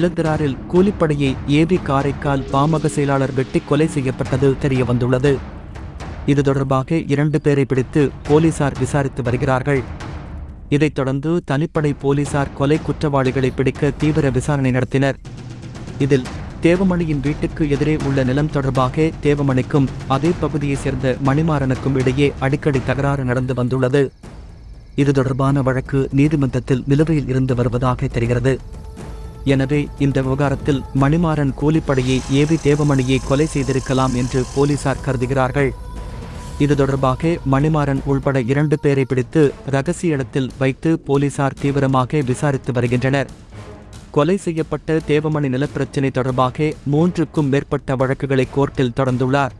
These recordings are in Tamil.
இளந்திராரில் கூலிப்படையை ஏபி காரைக்கால் பாமக செயலாளர் வெட்டி கொலை செய்யப்பட்டது தெரியவந்துள்ளது. இது தொடர்பாக இரண்டு பேரை பிடித்து போலீசார் விசாரித்து வருகிறார்கள். இதைத் தொடர்ந்து தனிப்படை போலீசார் கொலை குற்றவாளிகளை பிடிக்க தீவிர விசாரணை நடத்தினர். இதில் தேவமணியின் வீட்டுக்கு எதிரே உள்ள நிலம் தொடர்பாக தேவமணிக்கும் அதே பகுதியைச் சேர்ந்த மணிமாறனுக்கும் இடையே அடிக்கடி தகராறு நடந்து வந்துள்ளது. இது தொடர்பான வழக்கு நீதிமன்றத்தில் நிலுவையில் இருந்து வருவதாக தெரிகிறது. எனவே இந்த விவகாரத்தில் மணிமாறன் கூலிப்படையை ஏவி தேவமணியை கொலை செய்திருக்கலாம் என்று போலீசார் கருதுகிறார்கள். இது தொடர்பாக மணிமாறன் உள்பட இரண்டு பேரை பிடித்து ரகசிய இடத்தில் வைத்து போலீசார் தீவிரமாக விசாரித்து வருகின்றனர். கொலை செய்யப்பட்ட தேவமணி நிலப்பிரச்சினை தொடர்பாக மூன்றுக்கும் மேற்பட்ட வழக்குகளை கோர்ட்டில் தொடர்ந்துள்ளார்.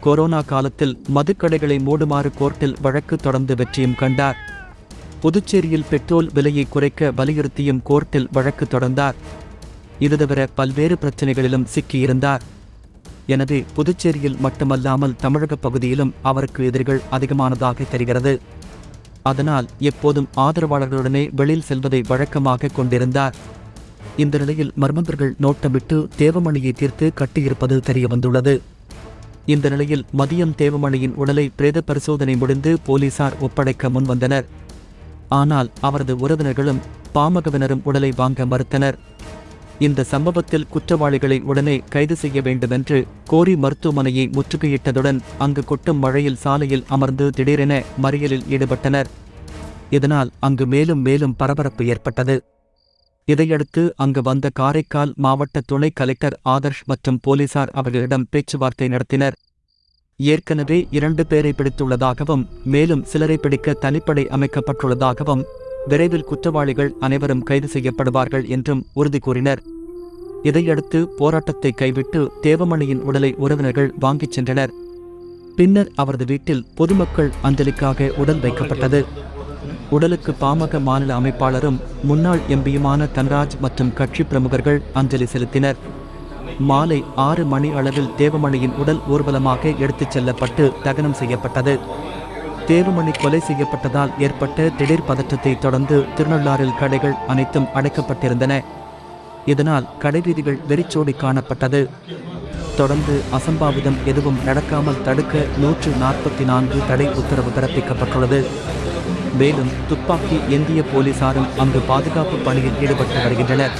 கொரோனா காலத்தில் மதுக்கடைகளை மூடுமாறு கோர்ட்டில் வழக்கு தொடர்ந்து வெற்றியும் கண்டார். புதுச்சேரியில் பெட்ரோல் விலையை குறைக்க வலியுறுத்தியும் கோர்ட்டில் வழக்கு தொடர்ந்தார். இது தவிர பல்வேறு பிரச்சனைகளிலும் சிக்கியிருந்தார். எனவே புதுச்சேரியில் மட்டுமல்லாமல் தமிழக பகுதியிலும் அவருக்கு எதிரிகள் அதிகமானதாக தெரிகிறது. அதனால் எப்போதும் ஆதரவாளர்களுடனே வெளியில் செல்வதை வழக்கமாக கொண்டிருந்தார். இந்த நிலையில் மர்மந்தர்கள் நோட்டமிட்டு தேவமணியை தீர்த்து கட்டியிருப்பது தெரியவந்துள்ளது. இந்த நிலையில் மதியம் தேவமணியின் உடலை பிரேத பரிசோதனை முடிந்து போலீசார் ஒப்படைக்க முன்வந்தனர். ஆனால் அவரது உறவினர்களும் பாமகவினரும் உடலை வாங்க மறுத்தனர். இந்த சம்பவத்தில் குற்றவாளிகளை உடனே கைது செய்ய வேண்டுமென்று கோரி மருத்துவமனையை முற்றுகையிட்டதுடன் அங்கு கொட்டும் மழையில் சாலையில் அமர்ந்து திடீரென மறியலில் ஈடுபட்டனர். இதனால் அங்கு மேலும் மேலும் பரபரப்பு ஏற்பட்டது. இதையடுத்து அங்கு வந்த காரைக்கால் மாவட்ட துணை கலெக்டர் ஆதர்ஷ் மற்றும் போலீசார் அவர்களிடம் பேச்சுவார்த்தை நடத்தினர். ஏற்கனவே இரண்டு பேரை பிடித்துள்ளதாகவும் மேலும் சிலரை பிடிக்க தனிப்படை அமைக்கப்பட்டுள்ளதாகவும் விரைவில் குற்றவாளிகள் அனைவரும் கைது செய்யப்படுவார்கள் என்றும் உறுதி கூறினர். இதையடுத்து போராட்டத்தை கைவிட்டு தேவமணியின் உடலை உறவினர்கள் வாங்கிச் சென்றனர். பின்னர் அவரது வீட்டில் பொதுமக்கள் அஞ்சலிக்காக உடல் வைக்கப்பட்டது. உடலுக்கு பாமக மாநில அமைப்பாளரும் முன்னாள் எம்பியுமான தன்ராஜ் மற்றும் கட்சி பிரமுகர்கள் அஞ்சலி செலுத்தினர். மாலை ஆறு மணி அளவில் தேவமணியின் உடல் ஊர்வலமாக எடுத்துச் செல்லப்பட்டு தகனம் செய்யப்பட்டது. தேவமணி கொலை செய்யப்பட்டதால் ஏற்பட்ட திடீர் பதற்றத்தை தொடர்ந்து திருநள்ளாறில் கடைகள் அனைத்தும் அடைக்கப்பட்டிருந்தன. இதனால் கடைவீதிகள் வெறிச்சோடி காணப்பட்டது. தொடர்ந்து அசம்பாவிதம் எதுவும் நடக்காமல் தடுக்க நூற்று நாற்பத்தி நான்கு தடை உத்தரவு பிறப்பிக்கப்பட்டுள்ளது. மேலும் துப்பாக்கி இந்திய போலீசாரும் அங்கு பாதுகாப்பு பணியில் ஈடுபட்டு வருகின்றனர்.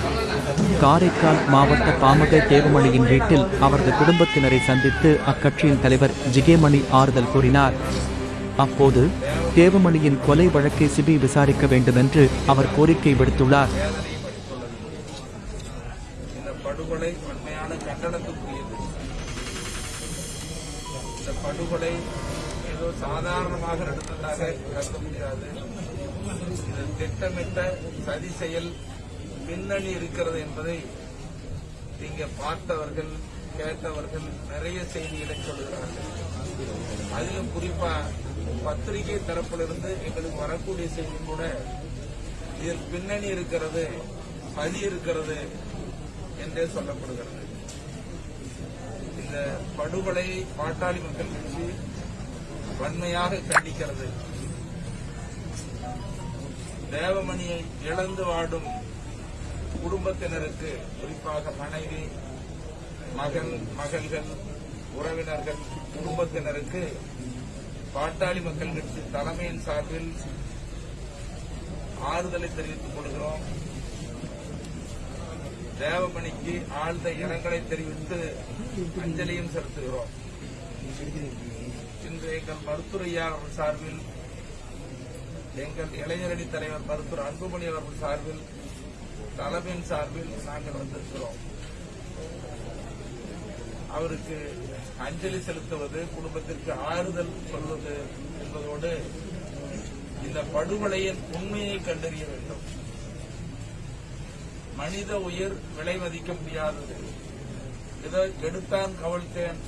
காரைக்கால் மாவட்ட பாமக தேவமணியின் வீட்டில் அவரது குடும்பத்தினரை சந்தித்து அக்கட்சியின் தலைவர் ஜிகேமணி ஆறுதல் கூறினார். அப்போது தேவமணியின் கொலை வழக்கை சிபி விசாரிக்க வேண்டுமென்று அவர் கோரிக்கை விடுத்துள்ளார். படுகொலை ஏதோ சாதாரணமாக நடந்ததாக கருத முடியாது. திட்டமிட்ட சதி செயல் பின்னணி இருக்கிறது என்பதை நீங்க பார்த்தவர்கள் கேட்டவர்கள் நிறைய செய்திகளை சொல்கிறார்கள். அதிலும் குறிப்பா பத்திரிகை தரப்பிலிருந்து எங்களுக்கு வரக்கூடிய செய்தி கூட இதில் பின்னணி இருக்கிறது பதி இருக்கிறது என்றே சொல்லப்படுகிறது. இந்த படுகொலை பாட்டாளி மக்கள் கட்சி வன்மையாக கண்டிக்கிறது. தேவமணியை இழந்து வாடும் குடும்பத்தினருக்கு குறிப்பாக மனைவி மகன் மகள்கள் உறவினர்கள் குடும்பத்தினருக்கு பாட்டாளி மக்கள் கட்சி தலைமையின் சார்பில் ஆறுதலை தெரிவித்துக் கொள்கிறோம். தேவமணிக்கு ஆழ்ந்த இரங்கலை தெரிவித்து அஞ்சலியும் செலுத்துகிறோம். இன்று எங்கள் மருத்துவரையா அவர்கள் சார்பில் எங்கள் இளைஞரணி தலைவர் மருத்துவர் அன்புமணி அவர்கள் சார்பில் தலைமையின் சார்பில் நாங்கள் வந்திருக்கிறோம். அவருக்கு அஞ்சலி செலுத்துவது குடும்பத்திற்கு ஆறுதல் சொல்வது என்பதோடு இந்த படுகொலையின் உண்மையை கண்டறிய வேண்டும். மனித உயிர் விலை மதிக்க முடியாதது. இதை எடுத்தான் கவிழ்த்தேன்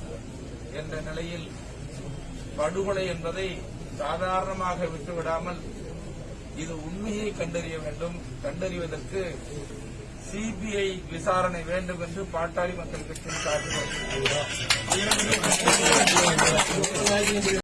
என்ற நிலையில் படுகொலை என்பதை சாதாரணமாக விட்டுவிடாமல் இது உண்மையை கண்டறிய வேண்டும். கண்டறிவதற்கு சிபிஐ விசாரணை வேண்டும் என்று பாட்டாளி மக்கள் கட்சியின் சார்பில்